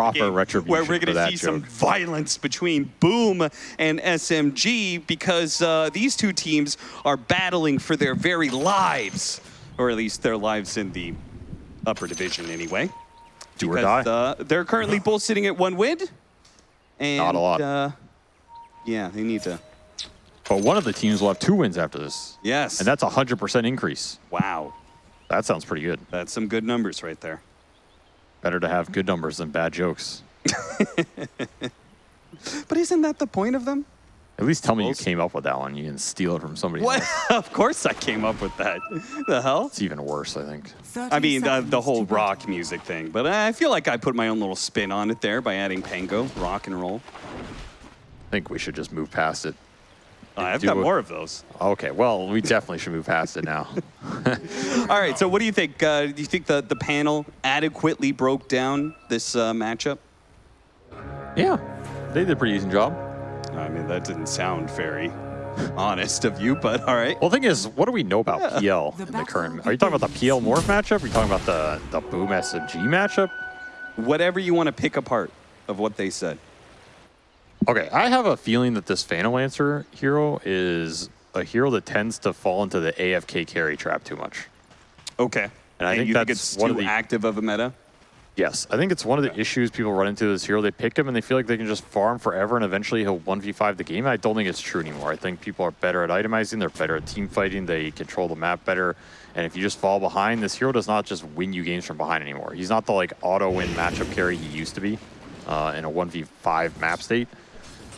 proper retribution where we're going to see some violence between Boom and SMG because uh, these two teams are battling for their very lives, or at least their lives in the upper division anyway. Do or die. uh, they're currently both sitting at one win. And, Not a lot. Uh, yeah, they need to. But one of the teams will have two wins after this. Yes. And that's a 100% increase. wow. That sounds pretty good. That's some good numbers right there. Better to have good numbers than bad jokes. But isn't that the point of them? At least tell me you came up with that one. You didn't steal it from somebody What? else. of course I came up with that. the hell? It's even worse, I think. I mean, the, the whole rock music thing, but I feel like I put my own little spin on it there by adding Pango, rock and roll. I think we should just move past it. Uh, I've got it. more of those. Okay, well, we definitely should move past it now. All right, so what do you think? Uh, do you think the, the panel adequately broke down this uh, matchup? yeah, they did a pretty decent job. I mean, that didn't sound very honest of you, but all right. Well, the thing is, what do we know about PL The in the battle current? Are you talking about the PL Morph matchup? Are you talking about the, the Boom SMG matchup? Whatever you want to pick apart of what they said. Okay, I have a feeling that this Phantom Lancer hero is a hero that tends to fall into the AFK carry trap too much. Okay. And I think you think that's it's one too of the- active of a meta? Yes, I think it's one of the issues people run into this hero. They pick him and they feel like they can just farm forever and eventually he'll 1v5 the game. I don't think it's true anymore. I think people are better at itemizing, they're better at team fighting, they control the map better. And if you just fall behind, this hero does not just win you games from behind anymore. He's not the like auto win matchup carry he used to be uh, in a 1v5 map state.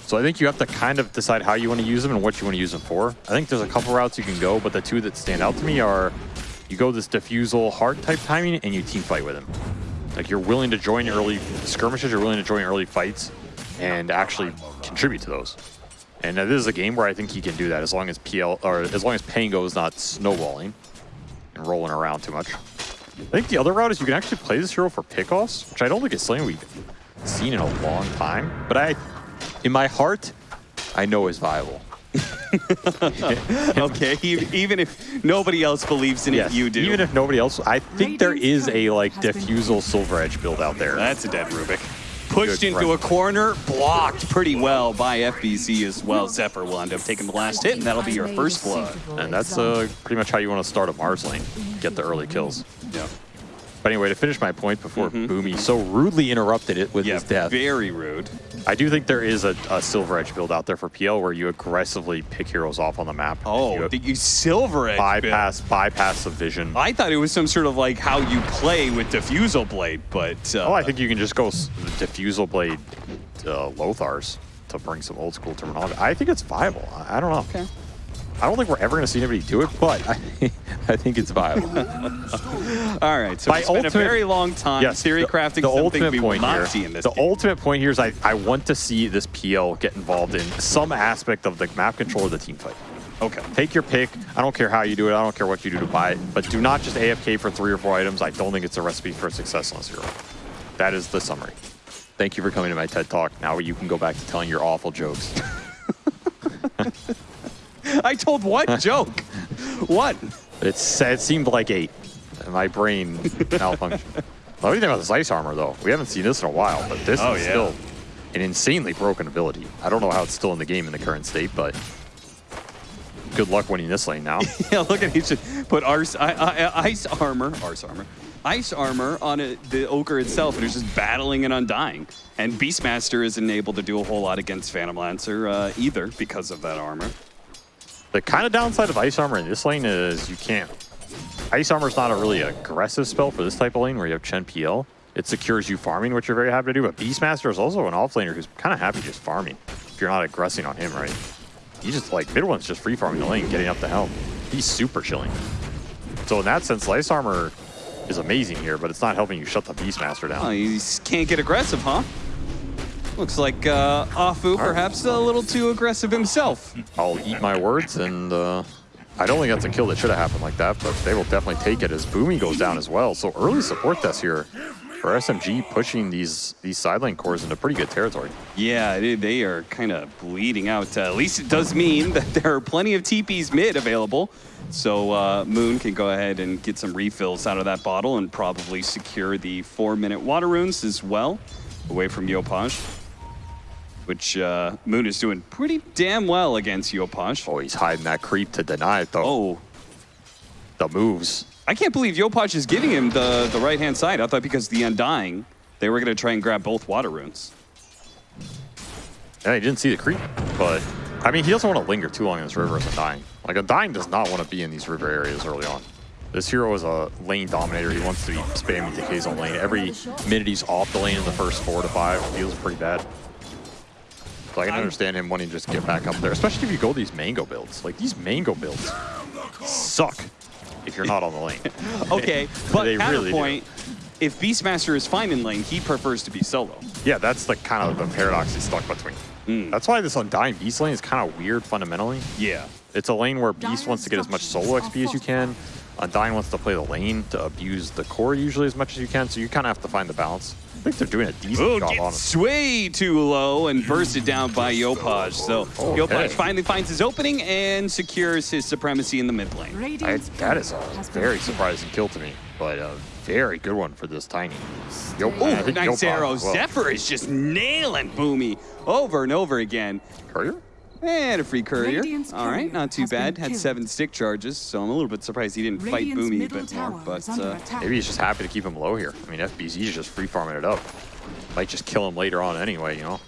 So I think you have to kind of decide how you want to use them and what you want to use them for. I think there's a couple routes you can go, but the two that stand out to me are you go this diffusal heart type timing and you team fight with him. Like you're willing to join early skirmishes, you're willing to join early fights and actually contribute to those. And this is a game where I think he can do that as long as PL or as long as Pango is not snowballing and rolling around too much. I think the other route is you can actually play this hero for pickoffs, which I don't think it's something we've seen in a long time. But I, in my heart, I know is viable. okay, e- even if nobody else believes in it, you do. Even if nobody else, I think there is a like has been diffusal silver edge build out there. That's a dead Rubik. Pushed Good into run. a corner, blocked pretty well by FBZ as well. Zephyr will end up taking the last hit, and that'll be your first blood. And that's uh, pretty much how you want to start a Mars lane. Get the early kills. Yeah, But anyway, to finish my point before Boomy so rudely interrupted it with yeah his death, very rude. I do think there is a, a Silver Edge build out there for PL where you aggressively pick heroes off on the map. Oh, you the you silver edge bypass bypass the vision. I thought it was some sort of like how you play with diffusal blade, but uh, Oh, I think you can just go s- Diffusal Blade uh, Lothars to bring some old school terminology. I think it's viable. I, I don't know. Okay. I don't think we're ever going to see anybody do it, but I, I think it's viable. all right. So My it's been a very long time yes, theory crafting the something ultimate we will point not here, see in this The game. ultimate point here is I, I want to see this PL get involved in some aspect of the map control or the team fight. Okay. Take your pick. I don't care how you do it. I don't care what you do to buy it. But do not just AFK for three or four items. I don't think it's a recipe for success on this hero. That is the summary. Thank you for coming to my TED Talk. Now you can go back to telling your awful jokes. I told what joke? What? It's, it seemed like eight. My brain malfunctioned. What do you think about this ice armor, though? We haven't seen this in a while, but this Oh, is yeah. still an insanely broken ability. I don't know how it's still in the game in the current state, but good luck winning this lane now. Yeah, look at he should put arse, I, I, ice armor, arse armor, ice armor on it, the ogre itself, and it's just battling and undying. And Beastmaster isn't able to do a whole lot against Phantom Lancer uh, either because of that armor. The kind of downside of Ice Armor in this lane is you can't. Ice Armor is not a really aggressive spell for this type of lane where you have Chen PL. It secures you farming, which you're very happy to do. But Beastmaster is also an offlaner who's kind of happy just farming if you're not aggressing on him, right? He's just like, mid one's just free farming the lane, getting up the helm. He's super chilling. So in that sense, Ice Armor is amazing here, but it's not helping you shut the Beastmaster down. Oh, he can't get aggressive, huh? Looks like uh, Afu perhaps a little too aggressive himself. I'll eat my words, and uh, I don't think that's a kill that should have happened like that, but they will definitely take it as Boomy goes down as well. So early support deaths here for SMG pushing these these side lane cores into pretty good territory. Yeah, they, they are kind of bleeding out. Uh, at least it does mean that there are plenty of TPs mid available. So uh, Moon can go ahead and get some refills out of that bottle and probably secure the four-minute water runes as well. away from Yopaj, which uh, Moon is doing pretty damn well against Yopaj. Oh, he's hiding that creep to deny it, though. Oh, The moves. I can't believe Yopaj is giving him the, the right-hand side. I thought because the Undying, they were going to try and grab both water runes. Yeah, he didn't see the creep, but I mean, he doesn't want to linger too long in this river as Undying. Like, Undying does not want to be in these river areas early on. This hero is a lane dominator. He wants to be spamming decays on lane. Every minute he's off the lane in the first four to five feels pretty bad. So I can understand him wanting to just get back up there, especially if you go these mango builds. Like, these mango builds suck if you're not on the lane. Okay, but They really do. if Beastmaster is fine in lane, he prefers to be solo. Yeah, that's the kind of the paradox he's stuck between. Hmm. That's why this Undying Beast lane is kind of weird fundamentally. Yeah. It's a lane where Beast wants to get as much solo XP as you can. Undying wants to play the lane to abuse the core usually as much as you can, so you kind of have to find the balance. I think they're doing a decent Oh, job, gets honestly. way too low and bursted down by Yopaj. So Okay. Yopaj finally finds his opening and secures his supremacy in the mid lane. I, that is a turret has been very surprising kill to me, but a very good one for this Tiny. Yo, Oh, nice Yopaj arrow. as. Zephyr is just nailing Boomy over and over again. Courier? And a free courier. Radiant's All right, not too bad. Had seven stick charges, so I'm a little bit surprised he didn't fight Boomy a bit more. But uh. Maybe he's just happy to keep him low here. I mean, FBZ is just free farming it up. Might just kill him later on anyway, you know?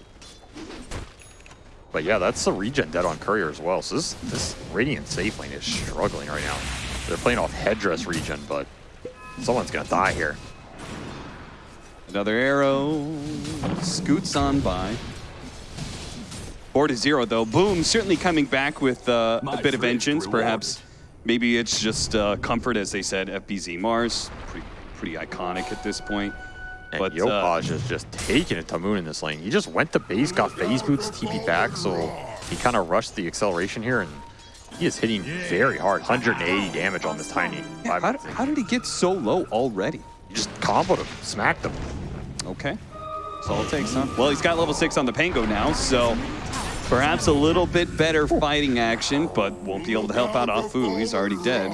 But yeah, that's the regen dead on Courier as well. So this, this Radiant safe lane is struggling right now. They're playing off headdress regen, but someone's gonna die here. Another arrow scoots on by. Four to zero though. Boom, certainly coming back with uh, a bit of vengeance. rewarded. Perhaps, maybe it's just uh, comfort, as they said. FBZ Mars, pretty, pretty iconic at this point. And But, uh, Yopaj is just taking it to Moon in this lane. He just went to base, got phase boots, TP back, so he kind of rushed the acceleration here, and he is hitting very hard. 180 damage on this Tiny. Yeah, how, did- how did he get so low already? He just comboed him, smacked him. Okay. That's all it takes, huh? Well, he's got level six on the Pango now, so perhaps a little bit better fighting action, but won't be able to help out Afu. He's already dead.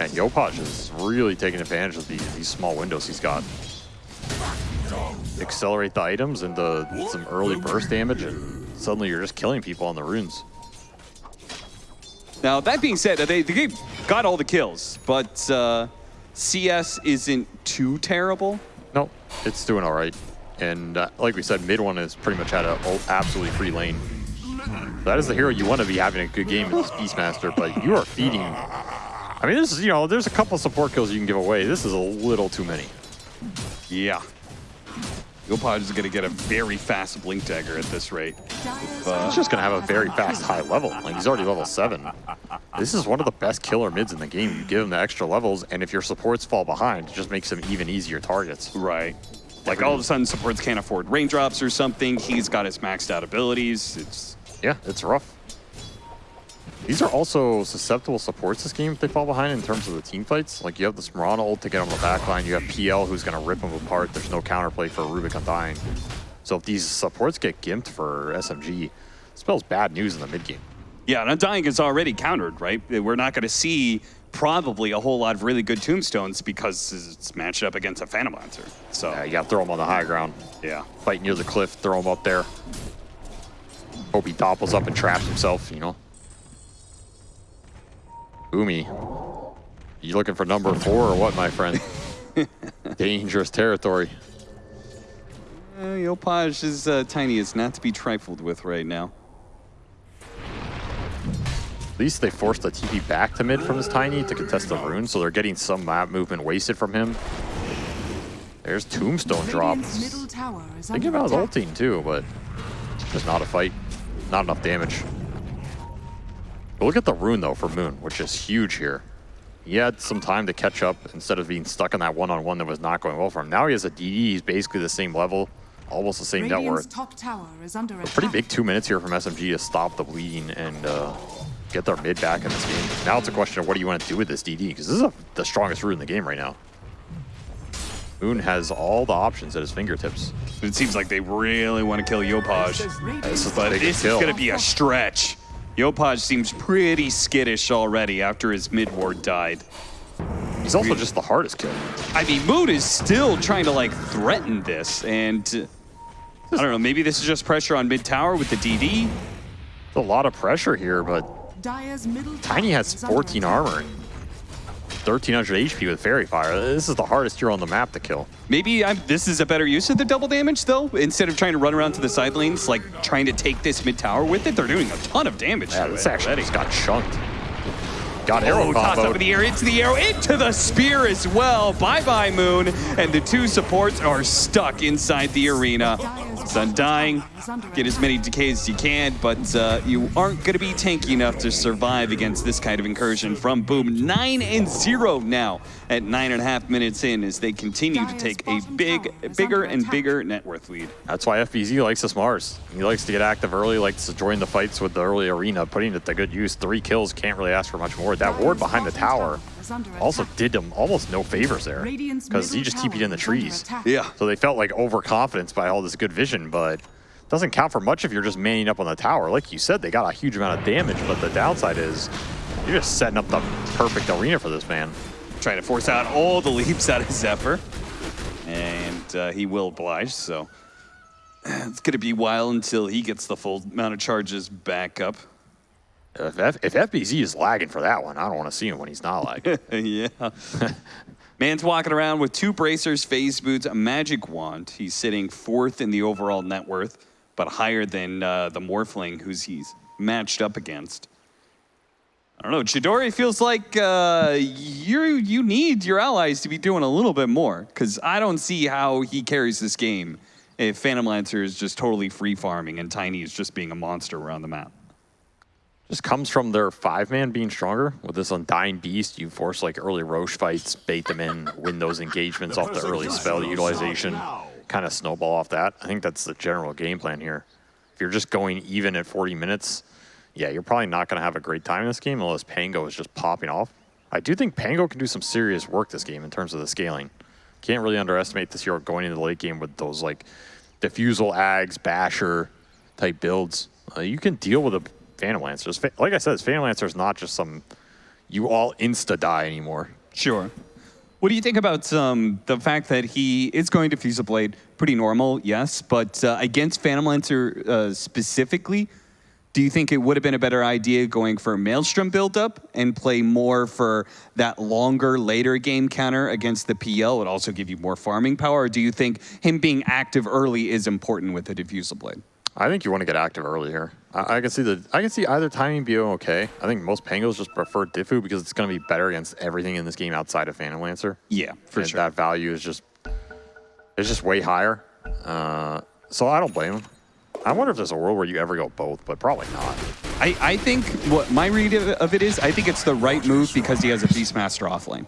And Yopaj is really taking advantage of these, these small windows he's got. Accelerate the items into some early burst damage, and suddenly you're just killing people on the runes. Now, that being said, they, they got all the kills, but uh, CS isn't too terrible. No, it's doing all right. And uh, like we said, mid one is pretty much had an absolutely free lane. That is the hero you want to be having a good game this Beastmaster, but you are feeding. I mean, this is, you know, there's a couple support kills you can give away. This is a little too many. Yeah. Yopaj is going to get a very fast Blink Dagger at this rate. uh, He's just going to have a very fast high level. Like, he's already level 7. This is one of the best killer mids in the game. You give him the extra levels, and if your supports fall behind, it just makes them even easier targets. Right. Like all of a sudden, supports can't afford raindrops or something. He's got his maxed out abilities. It's Yeah, it's rough. These are also susceptible supports this game if they fall behind in terms of the team fights. Like you have the Smarana ult to get on the back line, you have PL who's going to rip them apart. There's no counterplay for Rubik Undying. So if these supports get gimped for SMG, it spells bad news in the mid game. Yeah, and Undying is already countered, right? We're not going to see probably a whole lot of really good tombstones because it's matched up against a Phantom Lancer. So, Yeah, you got to throw them on the high ground. yeah. Fight near the cliff, throw them up there. Hope he topples up and traps himself, you know. Umi, you looking for number four or what, my friend? Dangerous territory. Uh, Yopaj is uh, tiny. It's not to be trifled with right now. At least they forced the TP back to mid from his Tiny to contest the rune, so they're getting some map movement wasted from him. There's Tombstone Radiant's drops. middle Thinking under about attack. ulting too, but just not a fight. Not enough damage. But look at the rune though for Moon, which is huge here. He had some time to catch up instead of being stuck in that one-on-one that was not going well for him. Now he has a DD, he's basically the same level, almost the same net Radiant's worth. top tower is under attack. Pretty big two minutes here from SMG to stop the bleeding and uh, get their mid back in this game. Now it's a question of what do you want to do with this DD, because this is a, the strongest rune in the game right now. Moon has all the options at his fingertips. It seems like they really want to kill Yopaj. This is But this is going to be a stretch. Yopaj seems pretty skittish already after his mid ward died. He's also just the hardest kill. I mean, Moon is still trying to like threaten this, and uh, I don't know, maybe this is just pressure on mid tower with the DD. It's a lot of pressure here, but Tiny has 14 armor. 1300 HP with Faerie Fire. This is the hardest hero on the map to kill. Maybe I'm, this is a better use of the double damage, though. Instead of trying to run around to the side lanes, like trying to take this mid tower with it, they're doing a ton of damage. Yeah, to this it actually already. just got chunked. Got arrow Oh, toss in the air, into the arrow, into the spear as well. Bye-bye, Moon. And the two supports are stuck inside the arena. It's undying. Get as many decays as you can, but uh, you aren't going to be tanky enough to survive against this kind of incursion from Boom. 9 and 0 now at nine and a half minutes in as they continue to take a big, bigger and bigger net worth lead. That's why FBZ likes this Mars. He likes to get active early, likes to join the fights with the early arena, putting it to good use. Three kills, can't really ask for much more. That ward behind the tower also did them almost no favors there because he just TP'd in the trees. Yeah. So they felt like overconfidence by all this good vision, but doesn't count for much if you're just manning up on the tower. Like you said, they got a huge amount of damage, but the downside is you're just setting up the perfect arena for this man. Trying to force out all the leaps out of Zephyr. And uh, he will oblige, so it's going to be a while until he gets the full amount of charges back up. If, F- if FBZ is lagging for that one, I don't want to see him when he's not lagging. yeah. Man's walking around with two bracers, phase boots, a magic wand. He's sitting fourth in the overall net worth, but higher than uh, the Morphling who's he's matched up against. I don't know. Chidori feels like uh, you you need your allies to be doing a little bit more because I don't see how he carries this game if Phantom Lancer is just totally free farming and Tiny is just being a monster around the map. Just comes from their five man being stronger. With this Undying Beast, you force like early Roche fights, bait them in, win those engagements off the early spell utilization, kind of snowball off that. I think that's the general game plan here. If you're just going even at 40 minutes, yeah, you're probably not going to have a great time in this game unless Pango is just popping off. I do think Pango can do some serious work this game in terms of the scaling. Can't really underestimate this hero going into the late game with those like diffusal ags, basher type builds. Uh, you can deal with a Phantom Lancer. Like I said, Phantom Lancer is not just some you all insta die anymore. Sure. What do you think about um, the fact that he is going to Fuse a Blade? Pretty normal, yes, but uh, against Phantom Lancer uh, specifically, do you think it would have been a better idea going for a Maelstrom buildup and play more for that longer, later game counter against the PL would also give you more farming power? Or do you think him being active early is important with the Diffusal Blade? I think you want to get active early here. I, I can see the I can see either timing being okay. I think most Pangos just prefer Diffu because it's going to be better against everything in this game outside of Phantom Lancer. Yeah, for and sure. That value is just it's just way higher. Uh, so I don't blame him. I wonder if there's a world where you ever go both, but probably not. I, I think what my read of of it is, I think it's the right move because he has a Beastmaster offlane.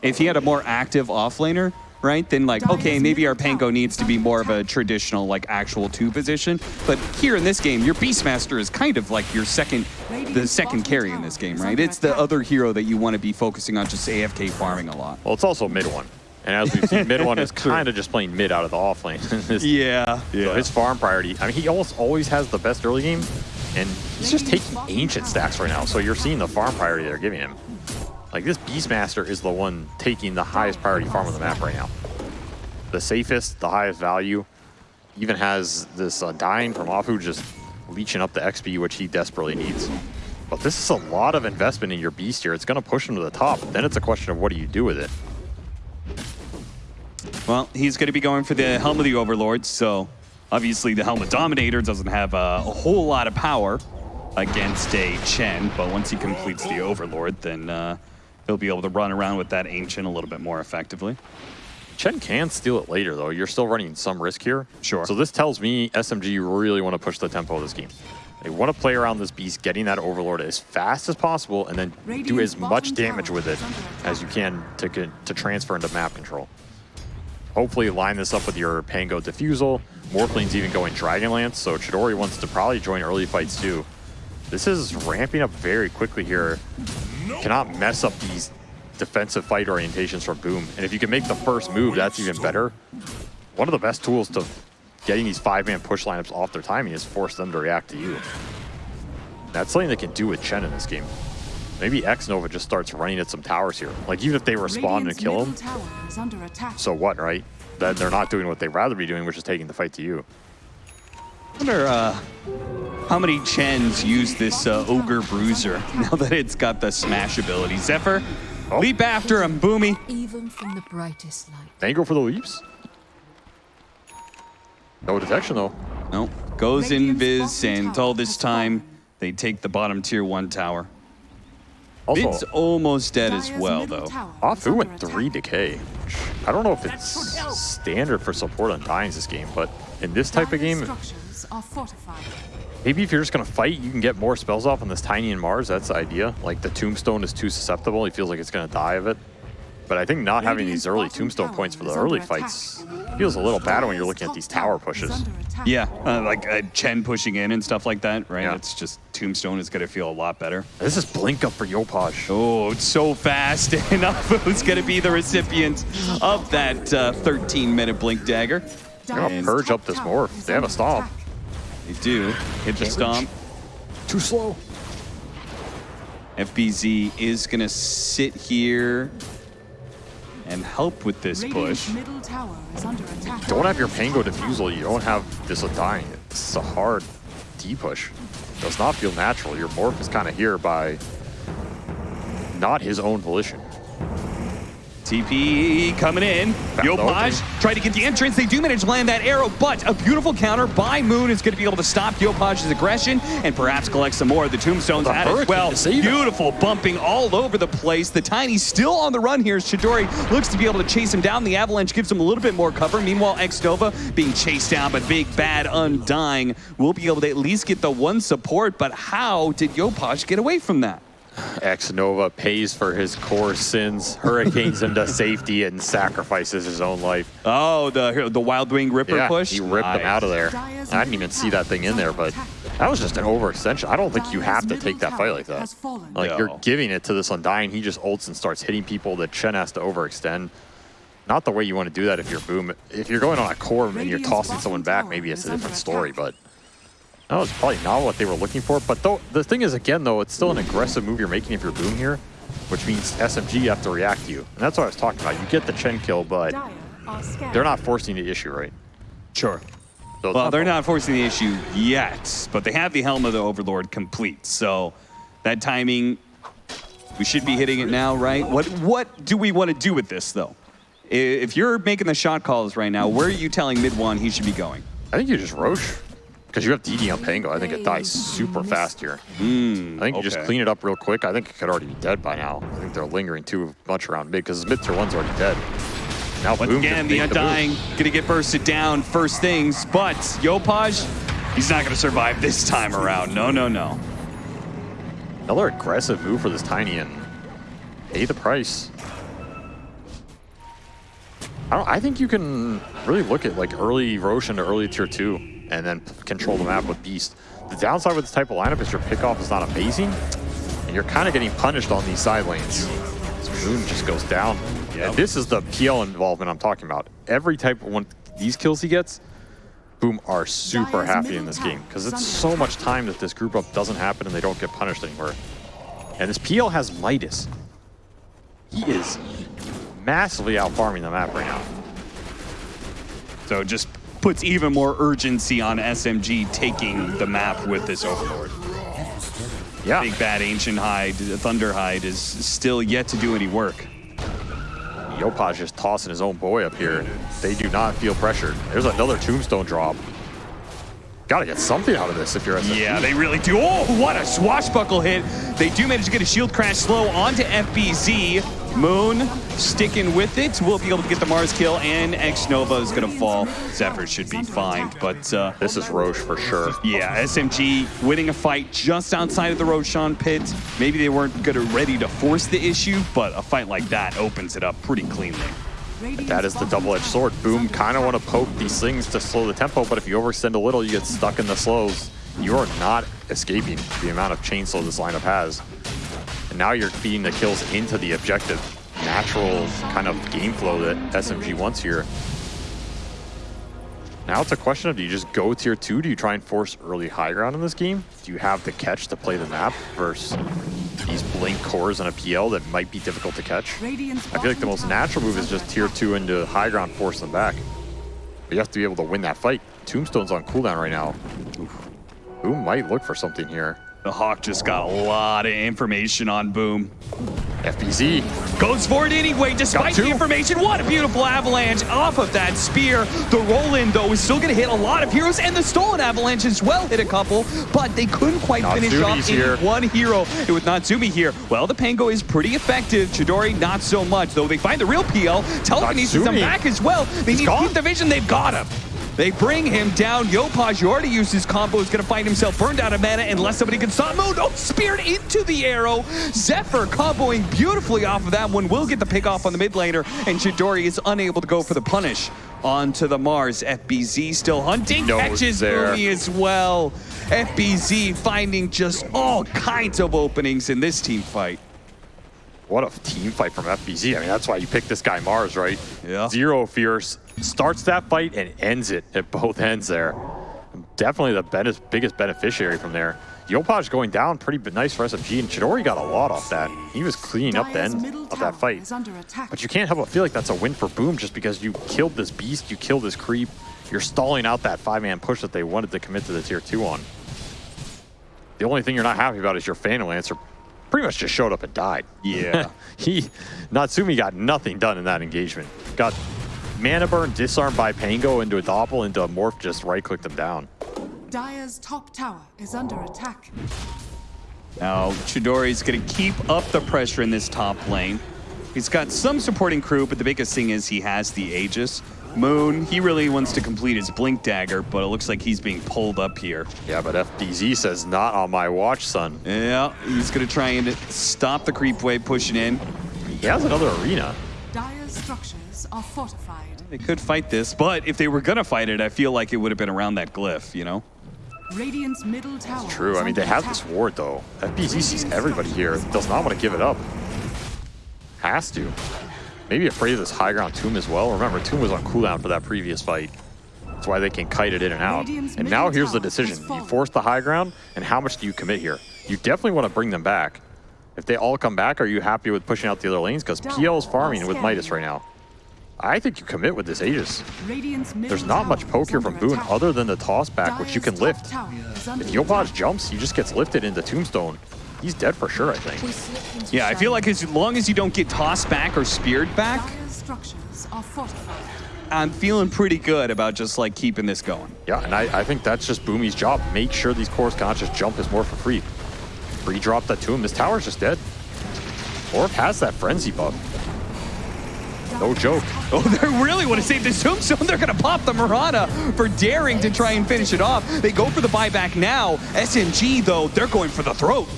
If he had a more active offlaner, right, then like, okay, maybe our Pango needs to be more of a traditional, like, actual two position. But here in this game, your Beastmaster is kind of like your second, the second carry in this game, right? It's the other hero that you want to be focusing on just AFK farming a lot. Well, it's also mid one, and as we've seen, mid one is kind of just playing mid out of the off lane. This- Yeah, So his farm priority, I mean, he almost always has the best early game, and he's just taking ancient stacks right now. So you're seeing the farm priority they're giving him. Like this Beastmaster is the one taking the highest priority farm on the map right now. The safest, the highest value. Even has this uh, dying from Afu just leeching up the XP, which he desperately needs. But this is a lot of investment in your beast here. It's going to push him to the top. Then it's a question of what do you do with it. Well, he's going to be going for the Helm of the Overlord, so obviously the Helm of Dominator doesn't have a, a whole lot of power against a Chen, but once he completes the Overlord, then uh, he'll be able to run around with that Ancient a little bit more effectively. Chen can steal it later, though. You're still running some risk here. Sure. So this tells me SMG really want to push the tempo of this game. They want to play around this beast, getting that Overlord as fast as possible, and then do as much damage with it as you can to get, to transfer into map control. Hopefully line this up with your Pango Diffusal. Morphling's even going Dragonlance, so Chidori wants to probably join early fights too. This is ramping up very quickly here. Cannot mess up these defensive fight orientations from Boom. And if you can make the first move, that's even better. One of the best tools to getting these five-man push lineups off their timing is force them to react to you. That's something they can do with Chen in this game. Maybe X Nova just starts running at some towers here. Like even if they respond and kill him, tower is under attack. so what, right? Then they're not doing what they'd rather be doing, which is taking the fight to you. Wonder uh, how many Chens use this uh, Ogre Bruiser now that it's got the smash ability. Zephyr, Oh. leap after him, Boomy. Even from the brightest light. Mango for the leaps. No detection though. No, goes in Radiant's and all this time they take the bottom tier one tower. Also, Vid's almost dead as well, though. tower is Afu went three decay. I don't know if it's standard for support on Dyings this game, but in this type of game, structures are fortified. maybe if you're just gonna fight, you can get more spells off on this Tiny and Mars. That's the idea. Like the Tombstone is too susceptible. He feels like it's gonna die of it. But I think not having these early Tombstone points for the early attack. fights feels a little bad when you're looking at these tower pushes. Yeah, uh, like uh, Chen pushing in and stuff like that, right? Yeah. It's just Tombstone is going to feel a lot better. This is blink up for Yopaj. Oh, it's so fast. And Afu's going to be the recipient of that 13 minute Blink Dagger. They're gonna purge up this morph. is They have a under stomp. attack. They do. Hit the Can't stomp. Too slow. FBZ is going to sit here and help with this push. middle tower is under attack. Don't have your Pango diffusal. You don't have this with dying. It's a hard D push. Does not feel natural. Your morph is kind of here by not his own volition. TP coming in. Yopaj tried to get the entrance. They do manage to land that arrow, but a beautiful counter by Moon is going to be able to stop Yopaj's aggression and perhaps collect some more of the tombstones The at as hurricane well. Beautiful bumping all over the place. The Tiny still on the run here. Chidori looks to be able to chase him down. The Avalanche gives him a little bit more cover. Meanwhile, X Nova being chased down, but Big Bad Undying will be able to at least get the one support. But how did Yopaj get away from that? X Nova pays for his core sins, hurricanes him to safety, and sacrifices his own life. Oh, the the Wild Wing Ripper Yeah, push. he ripped Nice. him out of there. I didn't even see that thing in there, but that was just an overextension. I don't think you have to take that fight like that. Like No. you're giving it to this Undying, he just ults and starts hitting people that Chen has to overextend. Not the way you want to do that if you're boom. If you're going on a core and you're tossing someone back, maybe it's a different story. But that was probably not what they were looking for. But though the thing is, again, though, it's still an aggressive move you're making if you're boom here, which means SMG have to react to you, and that's what I was talking about. You get the Chen kill, but Dire are scattered. they're not forcing the issue, right? Sure. So it's Well, they're not forcing the issue yet, but they have the Helm of the Overlord complete. So that timing, we should be hitting it now, right? What what do we want to do with this, though? If you're making the shot calls right now, where are you telling mid one he should be going? I think you just Roche. Because you have DD on Pango. I think it dies super fast here. Hmm, I think you just clean it up real quick. I think it could already be dead by now. I think they're lingering too much around mid because mid tier one's already dead. Now Once Boom again, the make move. Undying gonna get bursted down first things, but Yopaj, he's not gonna survive this time around. No, no, no. Another aggressive move for this Tiny and pay the price. I, don't, I think you can really look at like early Roche into early tier two and then control the map with Beast. The downside with this type of lineup is your pickoff is not amazing and you're kind of getting punished on these side lanes. So Moon just goes down. Yep. And this is the PL involvement I'm talking about. Every type of one, these kills he gets, Boom are super happy in this game because it's so much time that this group up doesn't happen and they don't get punished anymore. And this PL has Midas. He is massively out farming the map right now. So just puts even more urgency on SMG taking the map with this Overlord. Yeah, Big bad Ancient Hide, Thunderhide is still yet to do any work. Yopaj just tossing his own boy up here. They do not feel pressured. There's another tombstone drop. Gotta get something out of this if you're SMG. Yeah, they really do. Oh, what a swashbuckle hit. They do manage to get a shield crash slow onto FBZ. Moon sticking with it. We'll be able to get the Mars kill, and X Nova is going to fall. Zephyr should be fine, but uh, This is Roche for sure. yeah, SMG winning a fight just outside of the Roshan pit. Maybe they weren't good or ready to force the issue, but a fight like that opens it up pretty cleanly. That is the double-edged sword. Boom kind of want to poke these things to slow the tempo, but if you overextend a little, you get stuck in the slows. You are not escaping the amount of chainsaw this lineup has. And now you're feeding the kills into the objective. Natural kind of game flow that SMG wants here. Now it's a question of do you just go tier two? Do you try and force early high ground in this game? Do you have the catch to play the map versus these blink cores on a PL that might be difficult to catch? I feel like the most natural move is just tier two into high ground, force them back. But you have to be able to win that fight. Tombstone's on cooldown right now. Boom might look for something here. The Hawk just got a lot of information on Boom. FBZ. Goes for it anyway, despite the information. What a beautiful avalanche off of that spear. The roll-in, though, is still going to hit a lot of heroes, and the stolen avalanche as well hit a couple, but they couldn't quite finish Natsumi's off any here. one hero. And with Natsumi here, well, the Pango is pretty effective. Chidori, not so much, though they find the real PL. Telekinesis Natsumi. back as well. They He's need to gone. keep the vision. They've got him. They bring him down. Yopaj, who already used his combo, He's going to find himself burned out of mana unless somebody can stop Moon. Oh, speared into the arrow. Zephyr comboing beautifully off of that one. Will get the pick off on the mid laner, and Chidori is unable to go for the punish onto the Mars. FBZ still hunting, Knows catches there. Boomy as well. FBZ finding just all kinds of openings in this team fight. What a team fight from FBZ. I mean, that's why you picked this guy Mars, right? Yeah. Zero Fierce starts that fight and ends it at both ends there. Definitely the ben- biggest beneficiary from there. Yopaj going down, pretty nice for SMG, and Chidori got a lot off that. He was cleaning up the end of that fight. is under attack. But you can't help but feel like that's a win for Boom just because you killed this beast, you killed this creep, you're stalling out that five-man push that they wanted to commit to the tier two on. The only thing you're not happy about is your Phantom Lancer pretty much just showed up and died. Yeah. he, Natsumi got nothing done in that engagement. Got mana burn, disarmed by Pango into a doppel, into a morph, just right-clicked him down. Dire's top tower is under attack. Now, Chidori's going to keep up the pressure in this top lane. He's got some supporting crew, but the biggest thing is he has the Aegis. Moon, he really wants to complete his Blink Dagger, but it looks like he's being pulled up here. Yeah, but FBZ says, not on my watch, son. Yeah, he's going to try and stop the creep wave pushing in. He has another arena. Dire's structures are fortified. They could fight this, but if they were going to fight it, I feel like it would have been around that glyph, you know? Radiant's middle tower. True, I mean, they have attack. this ward, though. FBZ sees everybody here, does not want to give it up. Has to. Maybe afraid of this high ground Tomb as well. Remember, Tomb was on cooldown for that previous fight. That's why they can kite it in and out. And now here's the decision. You force the high ground, and how much do you commit here? You definitely want to bring them back. If they all come back, are you happy with pushing out the other lanes? Because PL is farming with Midas right now. I think you commit with this Aegis. There's not much poke here from under Boone other than the toss back, which you can lift. top tower is under If Yopaj attack. jumps, he just gets lifted into Tombstone. He's dead for sure, I think. Yeah, I feel like as long as you don't get tossed back or speared back, Dire's structures are fortified. I'm feeling pretty good about just like keeping this going. Yeah, and I, I think that's just Boomy's job. Make sure these cores cannot just jump his morph for free. Free drop that to him. This tower's just dead. Orb has that frenzy buff. No joke. Oh, they really want to save this tombstone. They're going to pop the Murata for daring to try and finish it off. They go for the buyback now. SMG, though, they're going for the throat.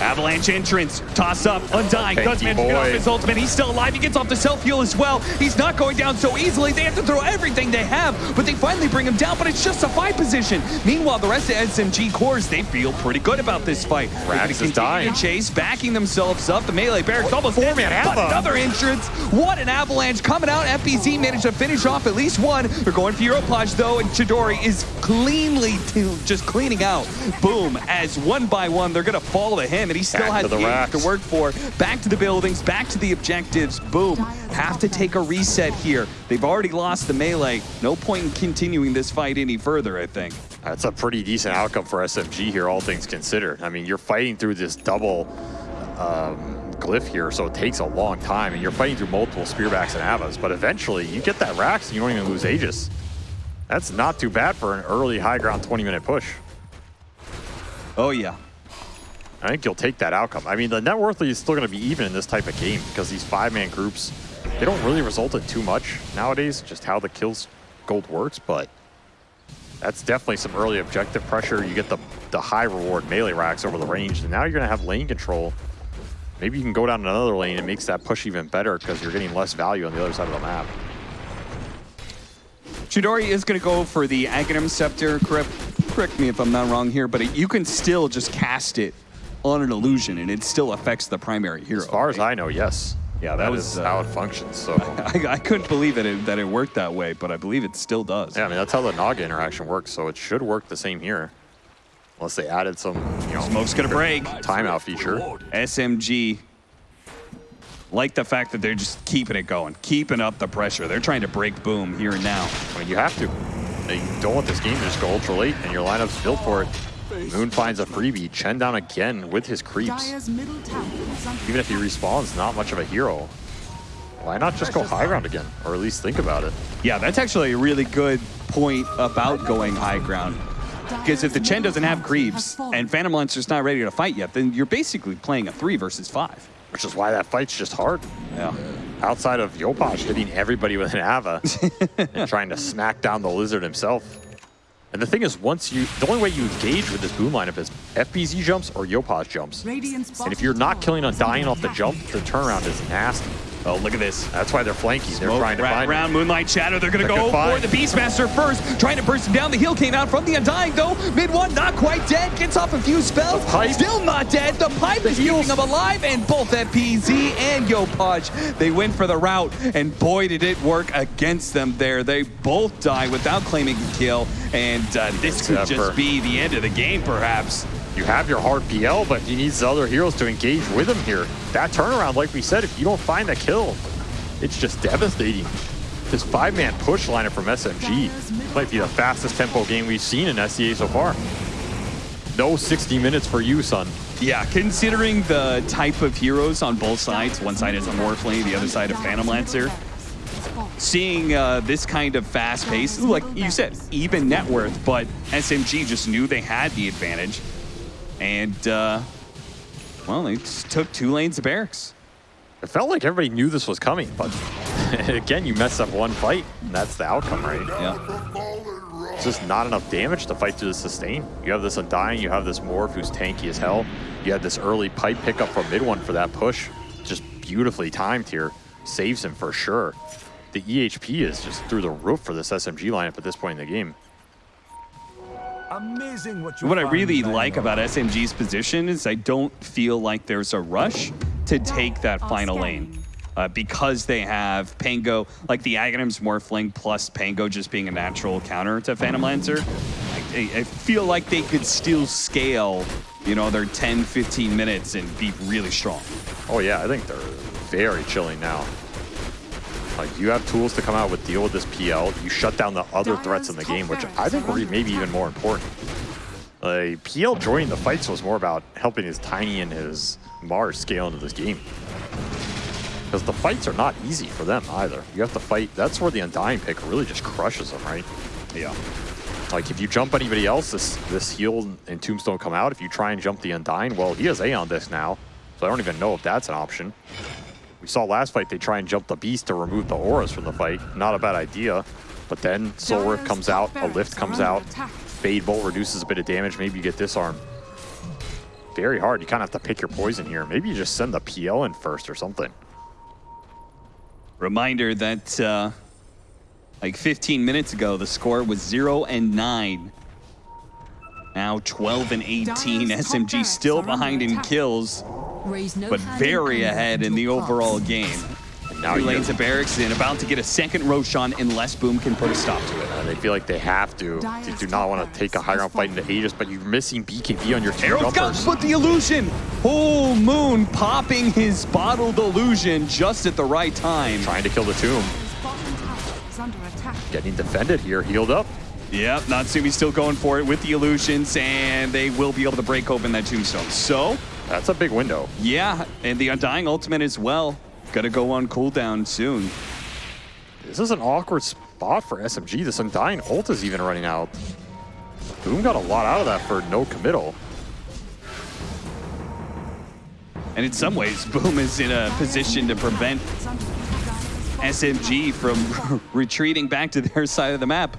Avalanche entrance, toss up, undying, does manage to get off his ultimate. He's still alive. He gets off the self heal as well. He's not going down so easily. They have to throw everything they have, but they finally bring him down. But it's just a fight position. Meanwhile, the rest of SMG cores they feel pretty good about this fight. Rax is dying. chase, backing themselves up. The melee barracks almost dead, Four-man but another entrance. What an avalanche coming out. FBZ managed to finish off at least one. They're going for Yopaj though, and Chidori is cleanly just cleaning out. Boom, as one by one, they're gonna fall to him, and he still Back has to the to work for. Back to the buildings, back to the objectives. Boom, have to take a reset here. They've already lost the melee. No point in continuing this fight any further, I think. That's a pretty decent outcome for SMG here, all things considered. I mean, you're fighting through this double um, glyph here, so it takes a long time, and you're fighting through multiple spearbacks and avas, but eventually you get that Rax and you don't even lose Aegis. That's not too bad for an early high ground 20 minute push. Oh yeah. I think you'll take that outcome. I mean, the net worth is still going to be even in this type of game because these five-man groups, they don't really result in too much nowadays, just how the kills gold works, but that's definitely some early objective pressure. You get the, the high reward melee racks over the range, and now you're going to have lane control. Maybe you can go down another lane It makes that push even better because you're getting less value on the other side of the map. Chidori is going to go for the Aghanim Scepter. Correct, me if I'm not wrong here, but you can still just cast it on an illusion, and it still affects the primary hero. As far as I know, yes. Yeah, that that was, is uh, how it functions. So, I, I couldn't believe that it, that it worked that way, but I believe it still does. yeah, I mean, that's how the Naga interaction works, so it should work the same here. Unless they added some, you know, Smoke's to break. timeout feature. SMG like the fact that they're just keeping it going, keeping up the pressure. They're trying to break Boom here and now. I mean, you have to. You don't want this game to just go ultra late, and your lineup's built for it. Moon finds a freebie. Chen down again with his creeps. Dire's middle tower is under Even if he respawns, not much of a hero. Why not just go high ground again? Or at least think about it. Yeah, that's actually a really good point about going high ground. Because if the Chen doesn't have creeps and Phantom Lancer's not ready to fight yet, then you're basically playing a three versus five. Which is why that fight's just hard. Yeah. Outside of Yopaj hitting everybody with an Ava and trying to smack down the lizard himself. And the thing is, once you, the only way you engage with this boom lineup is FBZ jumps or Yopaj jumps. And if you're not killing tower on dying off the jump, the turnaround is nasty. Oh, look at this. That's why they're flanking. They're trying to find around him. Moonlight Shadow. They're going to go for the Beastmaster first, trying to burst him down. The heal came out from the Undying, though. Mid one, not quite dead. Gets off a few spells. Still not dead. The pipe is keeping him alive, and both FBZ and Yopaj, they went for the route, and boy, did it work against them there. They both die without claiming a kill, and uh, this could just be the end of the game, perhaps. You have your hard PL, but he needs the other heroes to engage with him here. That turnaround, like we said, if you don't find that kill, it's just devastating. This five-man push lineup from SMG might be the fastest tempo game we've seen in SEA so far. No 60 minutes for you, son. Yeah, considering the type of heroes on both sides, one side is a Morphling, the other side a Phantom Lancer, seeing uh, this kind of fast pace, like you said, even net worth, but SMG just knew they had the advantage. And, uh, well, they just took two lanes of barracks. It felt like everybody knew this was coming, but again, you mess up one fight, and that's the outcome, right? Yeah. It's just not enough damage to fight through the sustain. You have this Undying, you have this Morph who's tanky as hell. You had this early pipe pickup from mid one for that push. Just beautifully timed here. Saves him for sure. The EHP is just through the roof for this SMG lineup at this point in the game. Amazing what you What I really like about SMG's position is I don't feel like there's a rush to take that final lane. Uh, because they have Pango, like the Aghanims Morphling plus Pango just being a natural counter to Phantom Lancer, I, I feel like they could still scale, you know, their 10, 15 minutes and be really strong. Oh yeah, I think they're very chilling now. Like you have tools to come out with deal with this PL. You shut down the other threats in the game, which I think were maybe even more important. Like PL joining the fights was more about helping his Tiny and his Mars scale into this game. Because the fights are not easy for them either. You have to fight. That's where the Undying pick really just crushes them, right? Yeah. Like if you jump anybody else, this this heal and Tombstone come out. If you try and jump the Undying, well, he has Aeon Disc now, so I don't even know if that's an option. We saw last fight they try and jump the Beast to remove the auras from the fight. Not a bad idea. But then Soul Rip comes out, a Lift comes out, Fade Bolt reduces a bit of damage, maybe you get disarmed. Very hard, you kind of have to pick your poison here. Maybe you just send the PL in first or something. Reminder that uh, like 15 minutes ago, the score was 0 and 9. Now 12 and 18. Dire's SMG still behind in kills, no but very ahead in the past. overall game. Now Two you lanes of barracks in, about to get a second Roshan unless Boom can put a stop to it. uh, they feel like they have to. They do not want to take a high ground fight into Aegis, but you're missing BKB on your two Arrow jumpers. Scout with the illusion. Oh, Moon popping his bottled illusion just at the right time. Trying to kill the tomb. Dire's bottom tower is under attack. Getting defended here, healed up. Yep, Natsumi still going for it with the illusions, and they will be able to break open that tombstone. So, That's a big window. yeah, and the Undying Ultimate as well. Gonna go on cooldown soon. This is an awkward spot for SMG. This Undying ult is even running out. Boom got a lot out of that for no committal. And in some ways, Boom is in a position to prevent It's under attack. SMG from retreating back to their side of the map.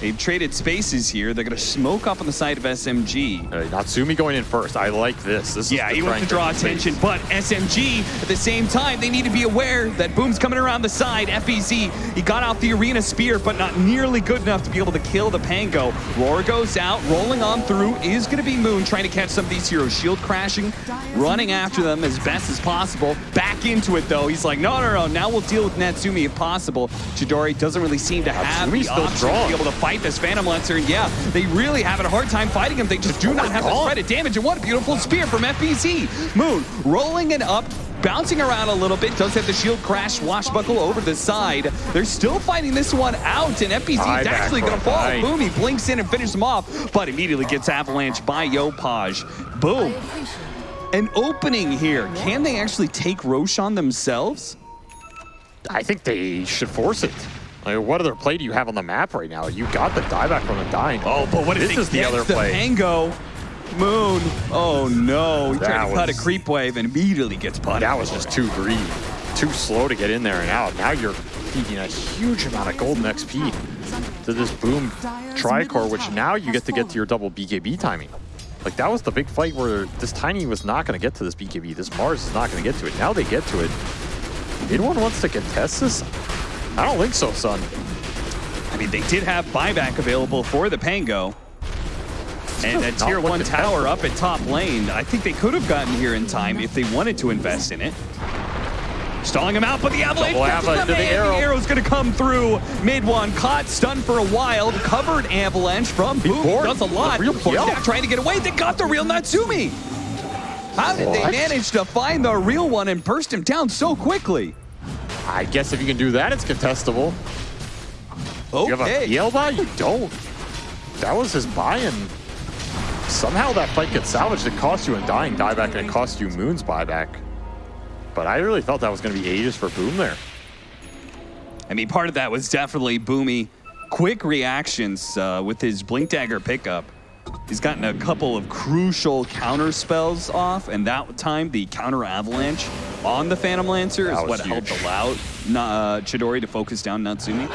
They've traded spaces here. They're gonna smoke up on the side of SMG. Uh, Natsumi going in first. I like this. This Yeah, he wants to draw attention, but SMG, at the same time, they need to be aware that Boom's coming around the side. FBZ, he got out the Arena Spear, but not nearly good enough to be able to kill the Pango. Roar goes out, rolling on through, is going to be Moon trying to catch some of these heroes. Shield crashing, running after them as best as possible. Back into it, though. He's like, no, no, no, now we'll deal with Natsumi if possible. Chidori doesn't really seem to have Natsumi's the option strong. to be able to fight this Phantom Lancer, and yeah, they really having a hard time fighting him. They just do Oh not have the threat of damage, and what a beautiful spear from FBZ. Moon rolling it up, bouncing around a little bit. Does have the shield crash swashbuckle over the side. They're still fighting this one out, and FBZ is actually going to fall. Boom, he blinks in and finishes him off, but immediately gets avalanched by Yopaj. Boom. An opening here. Can they actually take Roshan themselves? I think they should force it. Like, what other play do you have on the map right now? You got the dieback from the dying. Oh, but what if this is the other the play? Pango? Moon. Oh no. He tried That to cut a creep wave and immediately gets punished. That was just too greedy, too slow to get in there and out. Now you're feeding a huge amount of golden XP to this boom tricore, which now you get to get to your double BKB timing. Like that was the big fight where this Tiny was not going to get to this BKB. This Mars is not going to get to it. Now they get to it. Anyone wants to contest this? I don't think so, son. I mean, they did have buyback available for the Pango. And a tier one tower up at top lane. I think they could have gotten here in time if they wanted to invest in it. Stalling him out, but the avalanche Double catches ava the arrow. the arrow's going to come through. Mid one, caught, stunned for a while. Covered avalanche from Boom. Does a lot. Real PL. Trying to get away. They got the real Natsumi. How did they manage to find the real one and burst him down so quickly? I guess if you can do that, it's contestable. You have a Okay. PL buy? You don't. That was his buy, and somehow that fight gets salvaged. It cost you a dying dieback, and it cost you Moon's buyback. But I really thought that was going to be ages for Boom there. I mean, part of that was definitely Boomy. Quick reactions uh, with his Blink Dagger pickup. He's gotten a couple of crucial counter spells off, and that time the counter avalanche on the Phantom Lancer is what helped allow uh, Chidori to focus down Natsumi.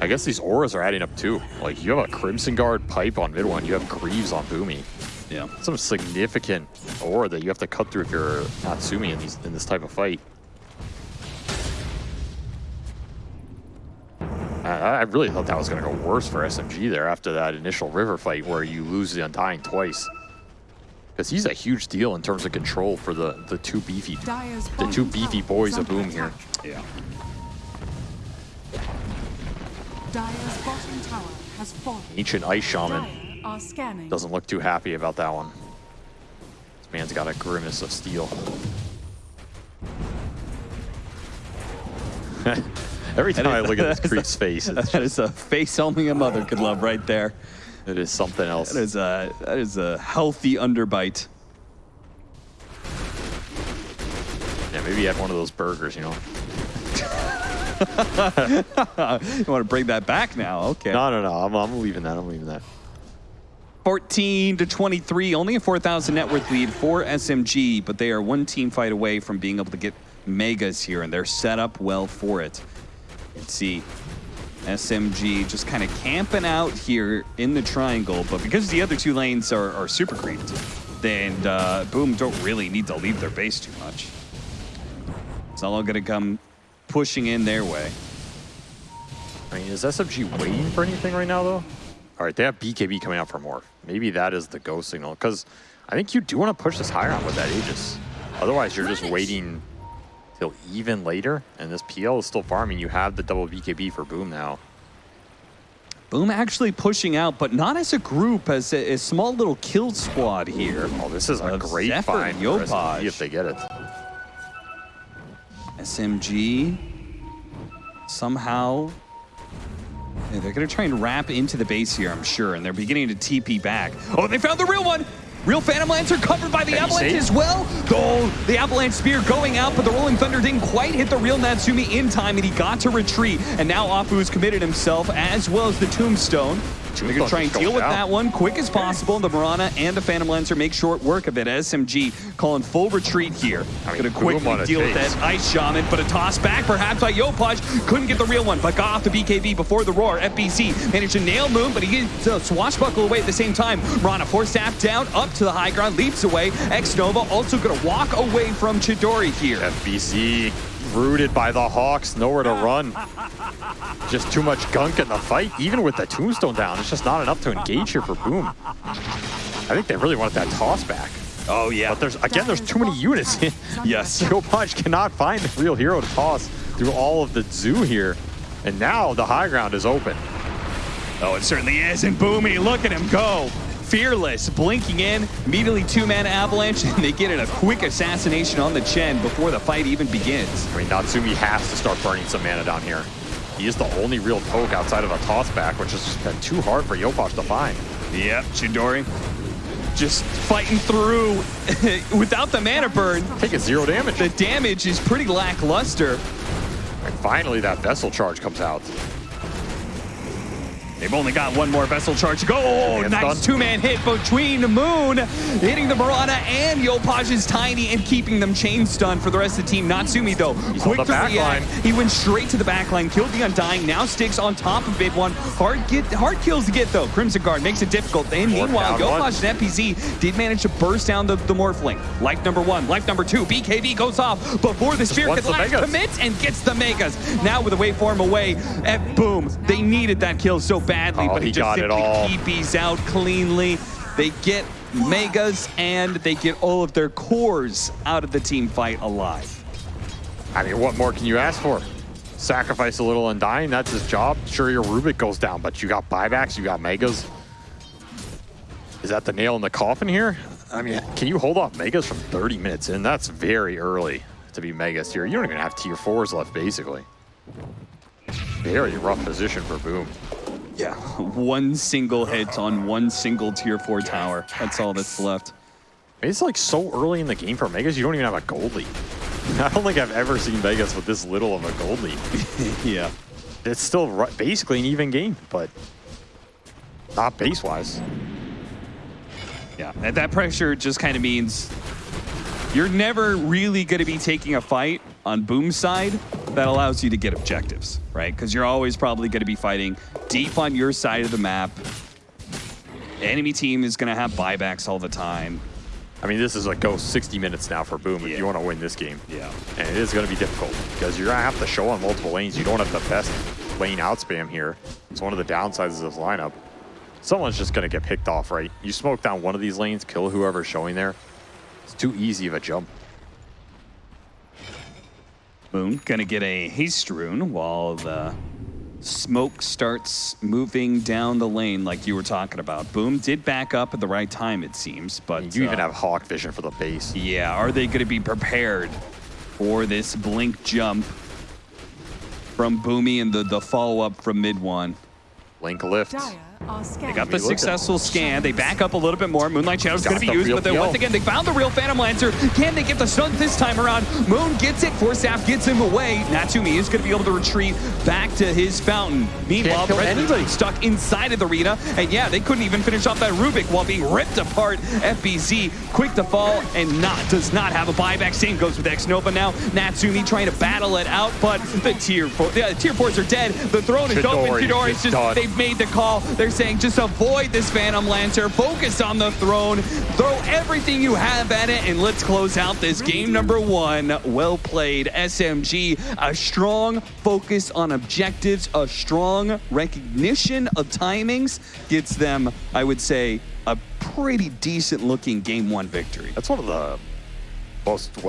I guess these auras are adding up too. Like you have a Crimson Guard pipe on mid one, you have Greaves on Boomy. Yeah. Some significant aura that you have to cut through if you're Natsumi in these in this type of fight. I, really thought that was going to go worse for SMG there after that initial river fight where you lose the Undying twice. Because he's a huge deal in terms of control for the, the two beefy the two beefy boys of Boom here. Yeah. Dire's bottom tower has fallen. Ancient Ice Shaman Dyer are scanning. doesn't look too happy about that one. This man's got a grimace of steel. Every time I look at this creep's face, it's That is a face only a mother could love right there. It is something else. That is a, that is a healthy underbite. Yeah, maybe he had one of those burgers, you know. You want to bring that back now? Okay. No, no, no. I'm, I'm leaving that. I'm leaving that. 14 to 23, only a 4,000 net worth lead for SMG, but they are one team fight away from being able to get megas here, and they're set up well for it. Let's see. SMG just kind of camping out here in the triangle, but because the other two lanes are, are super creeped, then uh, Boom don't really need to leave their base too much. It's all going to come pushing in their way. I mean, is SMG waiting for anything right now, though? All right, they have BKB coming out for more. Maybe that is the go signal, because I think you do want to push this higher on with that Aegis. Otherwise, you're just waiting till even later, and this PL is still farming. You have the double BKB for Boom now. Boom actually pushing out, but not as a group, as a, a small little kill squad here. Oh, this is a great Zephyr find Yopaj. If they get it. SMG somehow yeah, they're gonna try and wrap into the base here, I'm sure, and they're beginning to TP back. Oh, they found the real one! Real Phantom Lancer covered by the Can Avalanche as well. Oh, the Avalanche Spear going out, but the Rolling Thunder didn't quite hit the real Natsumi in time, and he got to retreat. And now Ahfu's committed himself, as well as the Tombstone. They're gonna try and deal with going that one quick as possible. The Mirana and the Phantom Lancer make short work of it. SMG calling full retreat here. I mean, gonna quickly on a deal with that Ice Shaman, but a toss back perhaps by Yopaj. Couldn't get the real one, but got off the BKB before the roar. FBZ managed to nail Moon, but he gets a swashbuckle away at the same time. Rana force staff down, up to the high ground, leaps away. X Nova also gonna walk away from Chidori here. FBZ rooted by the Hawks, nowhere to run. Just too much gunk in the fight. Even with the tombstone down, it's just not enough to engage here for Boom. I think they really wanted that toss back. Oh yeah. But there's again, there's too many units. Yes. Yopaj cannot find the real hero to toss through all of the zoo here. And now the high ground is open. Oh, it certainly is. And Boomy, look at him go. Fearless blinking in, immediately two-man avalanche, and they get in a quick assassination on the Chen before the fight even begins. I mean, Natsumi has to start burning some mana down here. He is the only real poke outside of a toss back, which has been too hard for Yopaj to find. Yep, Chidori just fighting through without the mana burn. Taking zero damage. The damage is pretty lackluster. And finally, that vessel charge comes out. They've only got one more vessel charge to go. Oh, nice two-man hit between the Moon, hitting the Mirana and Yopaj's Tiny and keeping them chain stunned for the rest of the team. Natsumi, though, He's quick to react. He went straight to the back line, killed the Undying, now sticks on top of Mid One. Hard get, hard kills to get, though. Crimson Guard makes it difficult. And meanwhile. Yopaj and FBZ did manage to burst down the, the Morphling. Life number one, life number two, BKB goes off before the Spear can last commits and gets the Megas. Now with the waveform away, and boom, they needed that kill so badly, Oh, but he he just got simply all. TPs out cleanly. They get Megas and they get all of their cores out of the team fight alive. I mean, what more can you ask for? Sacrifice a little and dying, that's his job. Sure, your Rubik goes down, but you got buybacks, you got Megas. Is that the nail in the coffin here? I mean, can you hold off Megas from 30 minutes in? That's very early to be Megas here. You don't even have tier 4s left, basically. Very rough position for Boom. Yeah, one single hit on one single tier four tower. That's all that's left. It's like so early in the game for Megas, you don't even have a gold lead. I don't think I've ever seen Megas with this little of a gold lead. Yeah. It's still basically an even game, but not base-wise. Yeah, and that pressure just kind of means you're never really going to be taking a fight on Boom's side that allows you to get objectives, right? Because you're always probably going to be fighting deep on your side of the map. Enemy team is going to have buybacks all the time. I mean, this is like go 60 minutes now for Boom if you want to win this game. Yeah. And it is going to be difficult because you're going to have to show on multiple lanes. You don't have the best lane out spam here. It's one of the downsides of this lineup. Someone's just going to get picked off, right? You smoke down one of these lanes, kill whoever's showing there. It's too easy of a jump. Boom going to get a haste rune while the smoke starts moving down the lane like you were talking about. Boom did back up at the right time, it seems, but You even uh, have Hawk Vision for the base. Yeah, are they going to be prepared for this blink jump from Boomy and the, the follow-up from mid one? Link lift. Dire are scanning. They got the successful scan. They back up a little bit more. Moonlight Shadow's going to be used, but then once again, they found the real Phantom Lancer. Can they get the stun this time around? Moon gets it. Force Staff gets him away. Natsumi is going to be able to retreat back to his fountain. Meanwhile, kill President's anybody. stuck inside of the arena. And yeah, they couldn't even finish off that Rubik while being ripped apart. FBZ quick to fall and not does not have a buyback. Same goes with X-Nova now. Natsumi trying to battle it out, but the tier four, the tier fours are dead. The throne is open. Chidori Chidori's is just done. they've made the call. They're saying just avoid this Phantom Lancer, focus on the throne, throw everything you have at it, and let's close out this game number one. Well played, SMG. A strong focus on objectives, a strong recognition of timings gets them, I would say, a pretty decent looking game one victory. That's one of the most